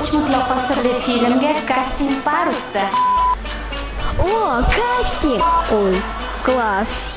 uch mutlaqo sirli filmga kasting Parisda. О, кастинг! Ой, класс!